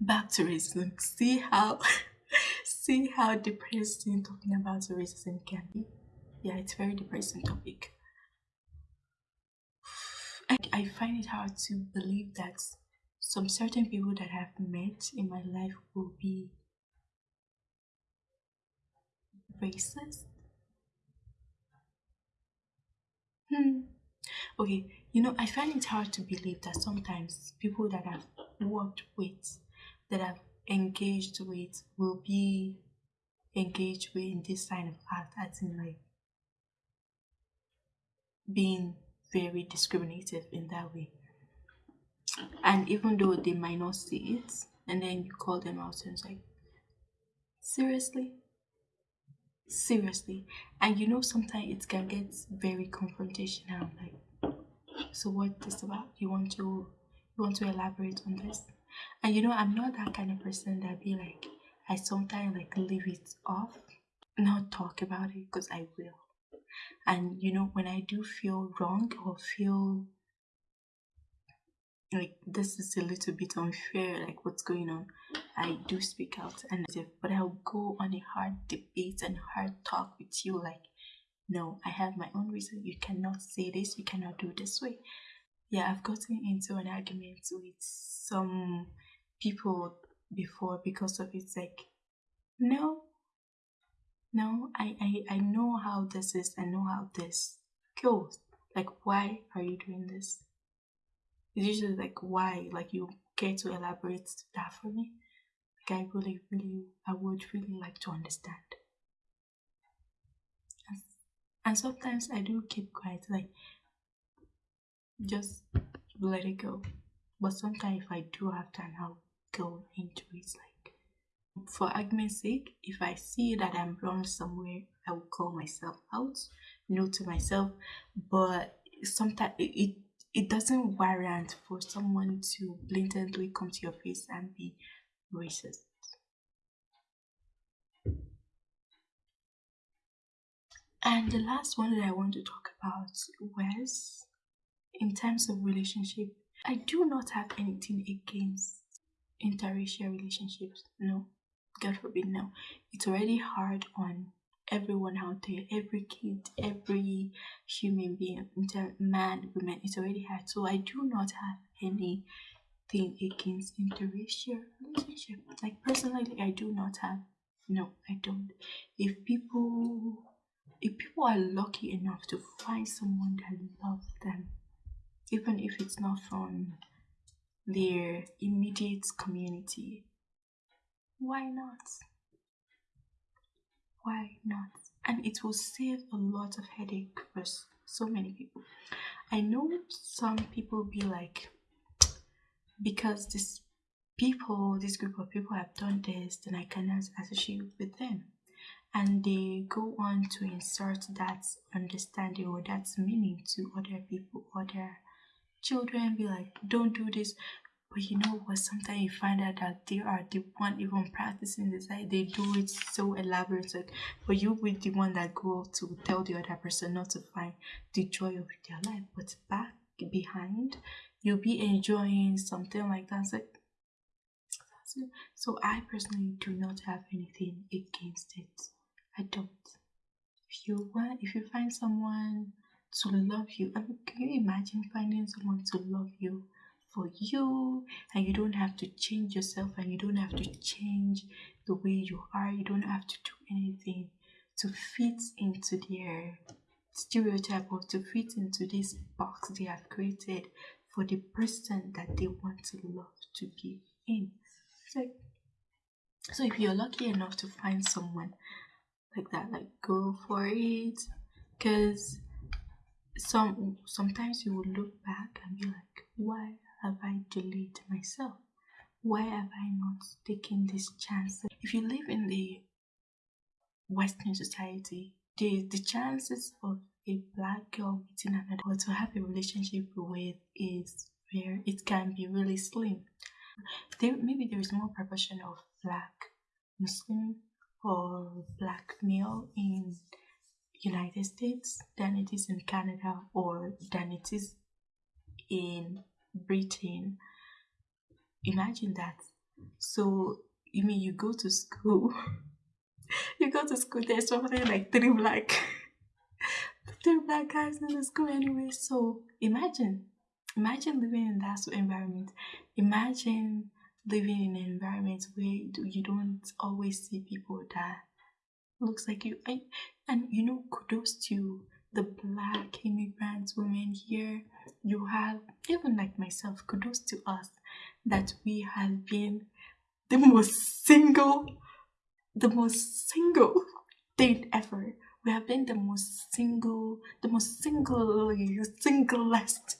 back to racism. See how see how depressing talking about racism can be. Yeah, it's very depressing topic. I, I find it hard to believe that some certain people that I've met in my life will be racist. Hmm. Okay, you know, I find it hard to believe that sometimes people that I've worked with, that I've engaged with, will be engaged with in this kind of act, as in like being very discriminative in that way. And even though they might not see it, and then you call them out and it's like, seriously? Seriously. And you know, sometimes it can get very confrontational. Like, so what this about? You want to you want to elaborate on this? And you know, I'm not that kind of person that be like, I sometimes like leave it off, not talk about it because I will. And you know, when I do feel wrong or feel like this is a little bit unfair, like what's going on, I do speak out and but I'll go on a hard debate and hard talk with you like no, I have my own reason. You cannot say this, you cannot do this way. Yeah, I've gotten into an argument with some people before because of it's like no no I, I i know how this is i know how this goes. Like why are you doing this? It's usually like why? Like you care to elaborate that for me? Like i really really i would really like to understand. And sometimes i do keep quiet like just let it go. But sometimes if i do have time i'll go into it like for argument's sake if i see that i'm wrong somewhere i will call myself out know to myself. But sometimes it it doesn't warrant for someone to blatantly come to your face and be racist. And the last one that i want to talk about was in terms of relationship i do not have anything against interracial relationships. No, God forbid, no. It's already hard on everyone out there, every kid, every human being, man, woman. It's already hard. So I do not have anything against interracial relationship. Like personally, I do not have. No, I don't. If people, if people are lucky enough to find someone that loves them, even if it's not from their immediate community. Why not? Why not? And it will save a lot of headache for so many people. I know some people be like, because this people, this group of people have done this, then I cannot associate with them. And they go on to insert that understanding or that meaning to other people, other children be like, don't do this. But you know what? Sometimes you find out that they are the one even practicing this. Like they do it so elaborate. Like, but you be the one that go to tell the other person not to find the joy of their life. But back behind, you'll be enjoying something like that. Like, so I personally do not have anything against it. I don't. If you want, if you find someone to love you. I mean, can you imagine finding someone to love you for you and you don't have to change yourself and you don't have to change the way you are, you don't have to do anything to fit into their stereotype or to fit into this box they have created for the person that they want to love to be in. So, so if you're lucky enough to find someone like that, like go for it. Cause some sometimes you will look back and be like, why have I delayed myself? Why have I not taken this chance? If you live in the Western society, the the chances of a black girl meeting another or to have a relationship with is very it can be really slim. There maybe there is more proportion of black Muslim or black male in United States than it is in Canada or than it is in Britain. Imagine that. So you mean you go to school? you go to school, there's something like three black three black guys in the school anyway. So imagine. Imagine living in that environment. Imagine living in an environment where you don't always see people that looks like you. And, and you know, kudos to the black immigrant women here. You have, even like myself, kudos to us that we have been the most single, the most single date ever. We have been the most single, the most single, singlest,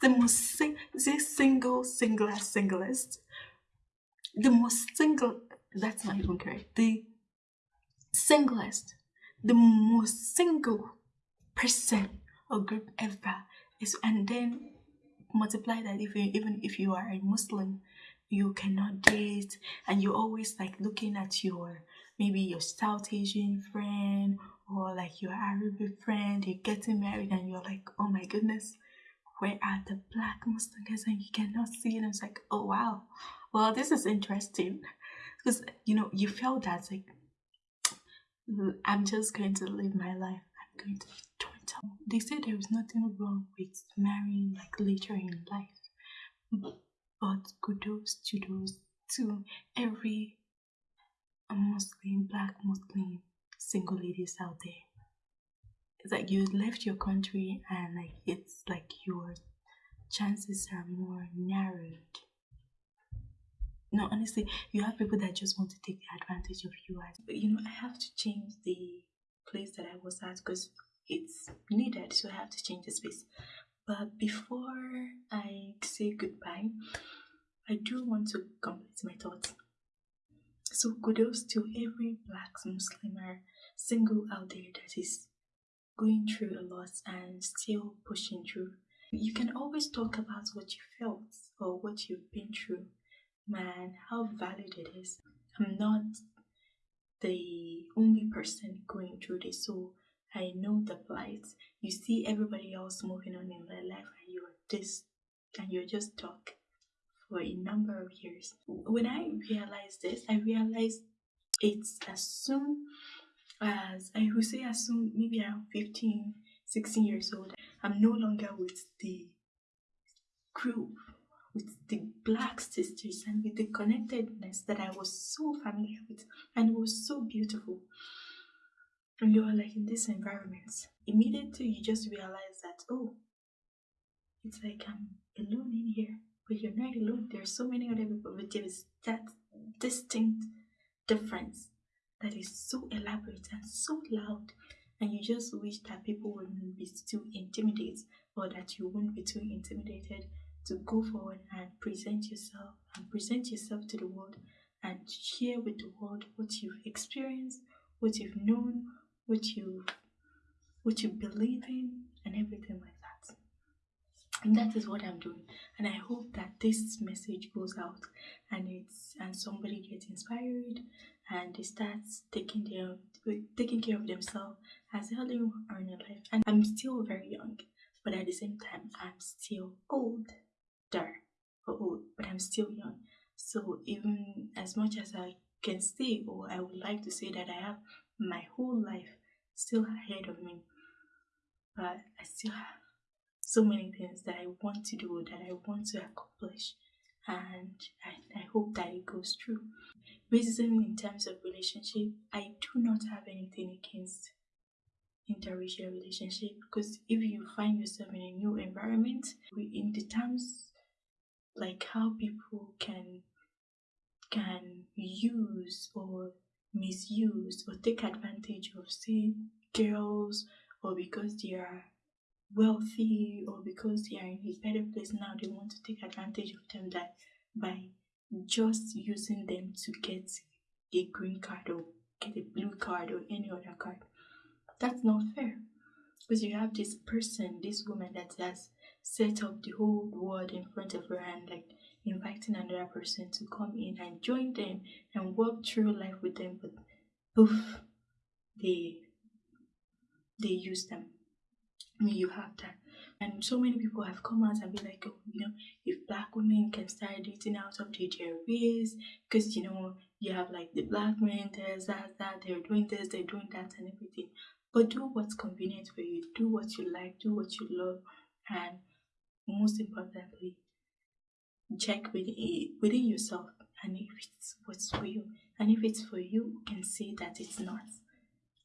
the most sing, this single, singlest, singlest, the most single. That's not even correct. The singlest, the most single person or group ever is, and then multiply that if you, even if you are a Muslim, you cannot date, and you're always like looking at your maybe your South Asian friend or like your Arabic friend, you're getting married, and you're like, oh my goodness, where are the black Muslims? And you cannot see it. It's like, oh wow, well this is interesting because you know you felt that like I'm just going to live my life. I'm going to be 20. they say there is nothing wrong with marrying like later in life, but kudos to those to every Muslim, black Muslim single ladies out there. It's like you left your country and like it's like your chances are more narrowed. No, honestly, you have people that just want to take advantage of you. But you know, I have to change the place that I was at because it's needed so i have to change the space. But before i say goodbye i do want to complete my thoughts. So kudos to every black muslim or single out there that is going through a lot and still pushing through. You can always talk about what you felt or what you've been through man how valid it is i'm not the only person going through this so I know the plight. You see everybody else moving on in their life and you're this and you're just stuck for a number of years. When I realized this, I realized it's as soon as I would say as soon maybe around 15, 16 years old, I'm no longer with the group, with the black sisters and with the connectedness that I was so familiar with and it was so beautiful and you are like in this environment, immediately you just realize that, oh, it's like I'm alone in here, but you're not alone. There's so many other people, but there is that distinct difference that is so elaborate and so loud. And you just wish that people wouldn't be too intimidated or that you wouldn't be too intimidated to go forward and present yourself and present yourself to the world and share with the world what you've experienced, what you've known, what you what you believe in and everything like that. And that is what i'm doing. And i hope that this message goes out and it's and somebody gets inspired and they start taking their taking care of themselves as early on in their life. And i'm still very young but at the same time i'm still old but i'm still young so even as much as i can say or i would like to say that i have my whole life still ahead of me. But I still have so many things that I want to do, that I want to accomplish, and I, I hope that it goes through. Racism in terms of relationship, I do not have anything against interracial relationship because if you find yourself in a new environment, in the terms like how people can can use or misuse or take advantage of, say, girls, or because they are wealthy, or because they are in a better place now, they want to take advantage of them that by just using them to get a green card or get a blue card or any other card. That's not fair. Because you have this person, this woman that has set up the whole world in front of her and like inviting another person to come in and join them and walk through life with them, but poof, they they use them. I mean, you have that. And so many people have come out and be like, oh, you know, if black women can start dating out of their because you know, you have like the black men, there's that, that, they're doing this, they're doing that, and everything. But do what's convenient for you, do what you like, do what you love, and most importantly, check within, within yourself and if it's what's for you. And if it's for you, you can say that it's not.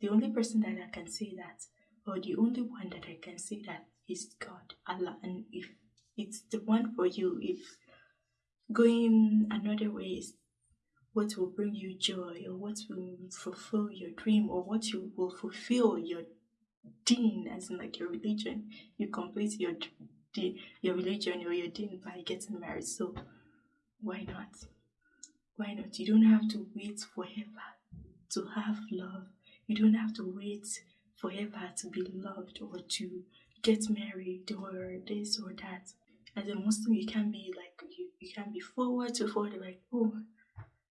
The only person that I can say that, or the only one that I can say that is God, Allah. And if it's the one for you, if going another way is what will bring you joy, or what will fulfill your dream, or what you will fulfill your deen, as in like your religion, you complete your your religion or your deen by getting married. So why not? Why not? You don't have to wait forever to have love. You don't have to wait forever to be loved or to get married or this or that. As a Muslim, you can be like you, you can be forward to forward like, oh,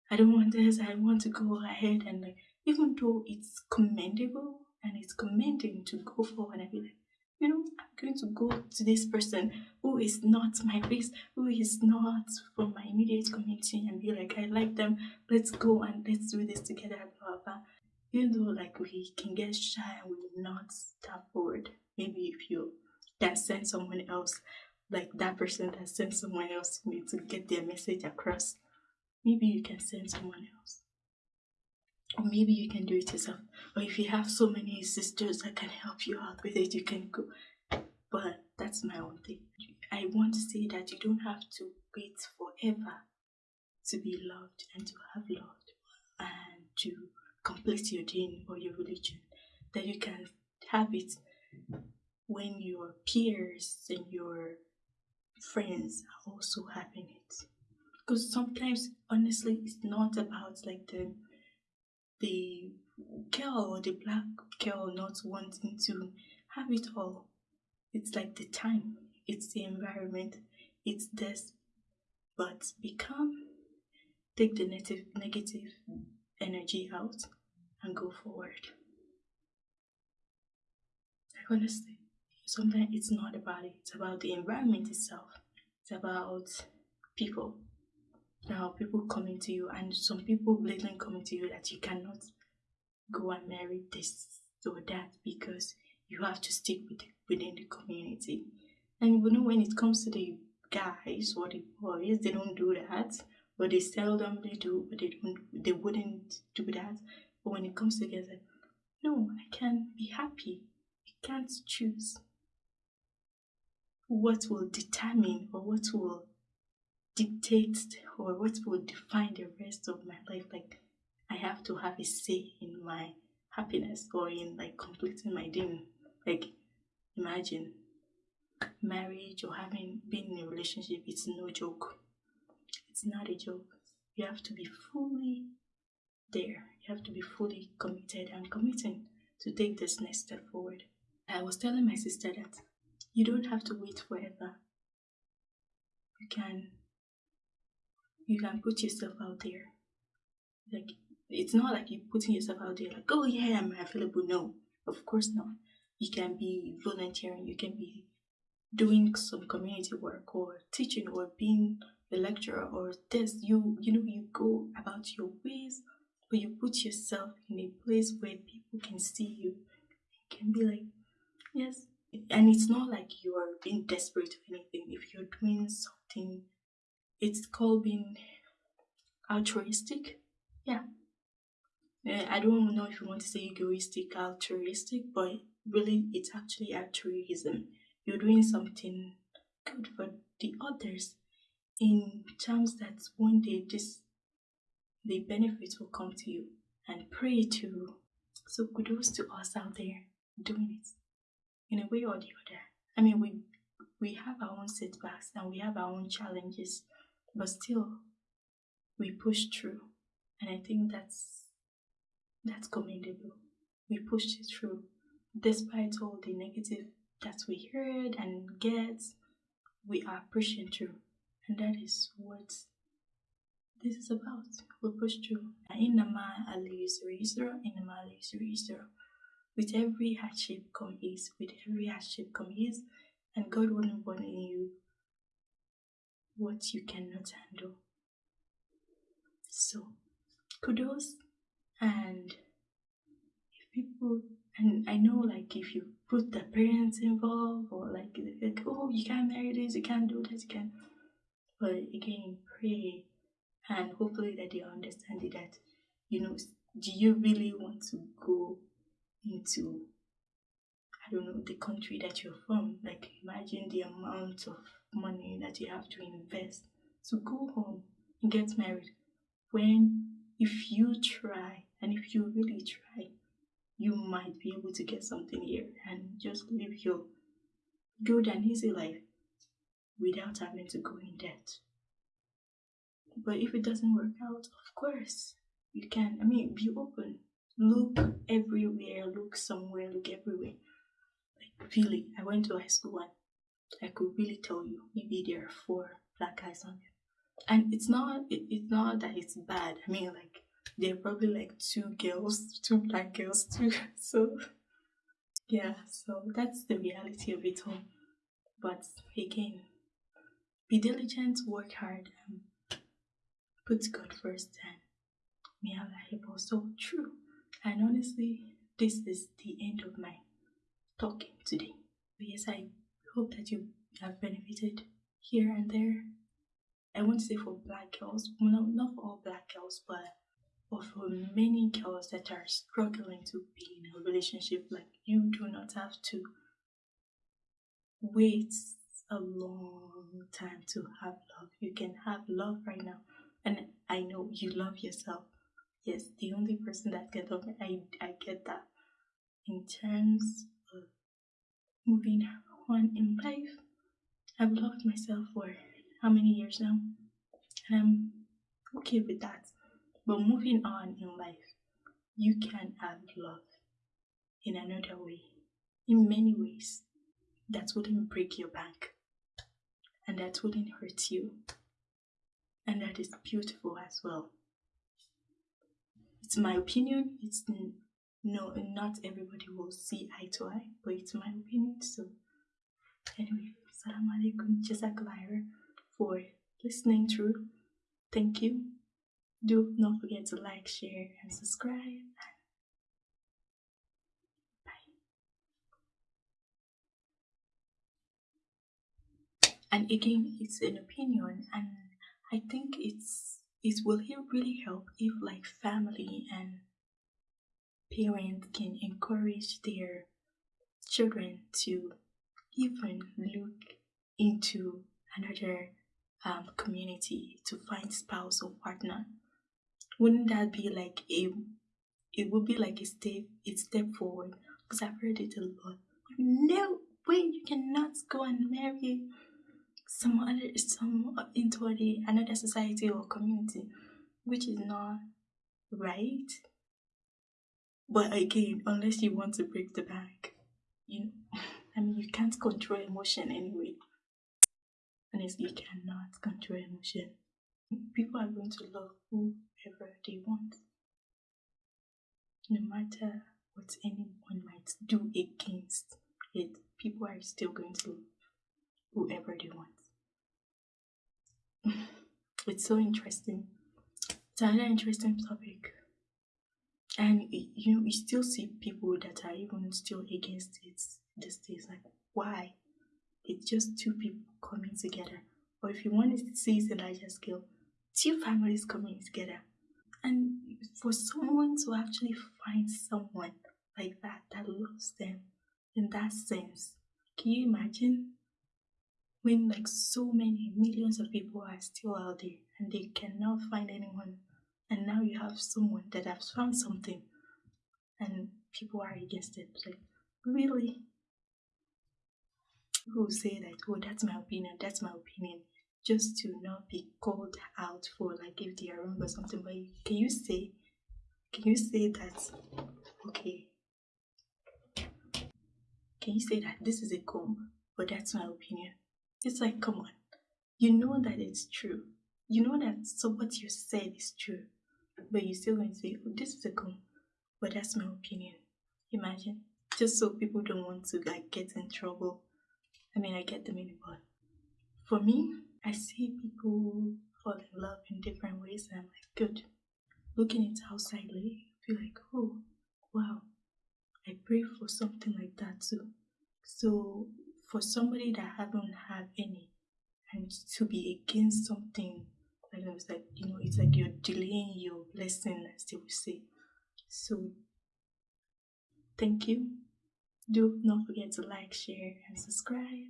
I don't want this, I want to go ahead and like even though it's commendable and it's commending to go forward and be like, you know, I'm going to go to this person who is not my race, who is not from my immediate community, and be like, I like them, let's go and let's do this together, blah, blah. Even though, like, we can get shy and we will not step forward. Maybe if you can send someone else, like that person that sent someone else to me to get their message across, maybe you can send someone else. Or maybe you can do it yourself. Or if you have so many sisters that can help you out with it, you can go. But that's my own thing. I want to say that you don't have to wait forever to be loved and to have loved and to complete your deen or your religion. That you can have it when your peers and your friends are also having it. Because sometimes, honestly, it's not about like the the girl or the black girl not wanting to have it all. It's like the time, it's the environment, it's this. But become, take the negative, negative energy out and go forward. Like honestly, sometimes it's not about it, it's about the environment itself, it's about people now people coming to you and some people blatantly coming to you that you cannot go and marry this or that because you have to stick with within the community. And you know when it comes to the guys or the boys, they don't do that. But they seldomly do, but they don't they wouldn't do that. But when it comes together, no, I can be happy. I can't choose what will determine or what will dictate or what will define the rest of my life. Like I have to have a say in my happiness or in like completing my dream. Like imagine marriage or having been in a relationship, it's no joke. It's not a joke. You have to be fully there. You have to be fully committed and committing to take this next step forward. I was telling my sister that you don't have to wait forever. You can you can put yourself out there. Like it's not like you're putting yourself out there like, oh yeah, I'm available. No, of course not. You can be volunteering, you can be doing some community work or teaching or being a lecturer or this. You you know, you go about your ways, but you put yourself in a place where people can see you. You can be like, yes. And it's not like you are being desperate or anything. If you're doing something it's called being altruistic. Yeah. Uh, I don't know if you want to say egoistic, altruistic, but really it's actually altruism. You're doing something good for the others in terms that one day this the benefits will come to you and pray to. So kudos to us out there doing it in a way or the other. I mean we we have our own setbacks and we have our own challenges but still we push through. And i think that's that's commendable. We pushed it through. Despite all the negative that we heard and get we are pushing through. And that is what this is about. We push through. With every hardship come ease. With every hardship come ease. And God wouldn't in you what you cannot handle. So, kudos and if people and I know like if you put the parents involved or like, like oh you can't marry this, you can't do this, you can't. but again pray and hopefully that they understand it that you know do you really want to go into I don't know the country that you're from? Like imagine the amount of money that you have to invest to go home and get married. When if you try and if you really try, you might be able to get something here and just live your good and easy life without having to go in debt. But if it doesn't work out, of course, you can. I mean, be open. Look everywhere, look somewhere, look everywhere. Like, really, I went to high school and I could really tell you maybe there are four black guys on it. And it's not, it, it's not that it's bad. I mean, like, there are probably like two girls, two black girls too. So, yeah, so that's the reality of it all. But again, be diligent, work hard, and put God first, and may Allah help us. So true. And honestly, this is the end of my talking today. Yes, I hope that you have benefited here and there. I won't say for black girls, well, not for all black girls, but for many girls that are struggling to be in a relationship. Like you do not have to wait a long time to have love. You can have love right now. And I know you love yourself. Yes, the only person that can love me, I, I get that. In terms of moving on in life, I've loved myself for how many years now? And I'm okay with that. But moving on in life, you can have love in another way, in many ways that wouldn't break your back and that wouldn't hurt you. And that is beautiful as well. It's my opinion. It's no, not everybody will see eye to eye, but it's my opinion. So, anyway, Salam alaikum, Jazakallah for listening through. Thank you. Do not forget to like, share, and subscribe. Bye. And again it's an opinion and i think it's it will really help if like family and parents can encourage their children to even look into another um, community to find spouse or partner wouldn't that be like a it would be like a step a step forward? Because i've heard it a lot. No way you cannot go and marry some other some into the another society or community which is not right. But again unless you want to break the bank you know i mean you can't control emotion anyway. Honestly you cannot control emotion. People are going to love whoever they want. No matter what anyone might do against it people are still going to love whoever they want. It's so interesting. It's another interesting topic. And you know, you still see people that are even still against it these days. Like, why? It's just two people coming together. Or if you want to see it in larger scale, two families coming together. And for someone to actually find someone like that that loves them in that sense, can you imagine? when like so many millions of people are still out there and they cannot find anyone and now you have someone that has found something and people are against it like really people say that oh that's my opinion that's my opinion just to not be called out for like if they are wrong or something but can you say can you say that okay can you say that this is a comb but that's my opinion it's like, come on. You know that it's true. You know that so what you said is true. But you're still going to say, oh, this is a con. But that's my opinion. Imagine. Just so people don't want to like get in trouble I mean, I get the meaning, but for me, I see people fall in love in different ways, and I'm like, good. Looking it outsidely, I feel like, oh, wow, I pray for something like that too. So, for somebody that haven't had any, and to be against something like that, it's like, you know, it's like you're delaying your blessing, as they would say. So, thank you. Do not forget to like, share, and subscribe.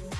Bye.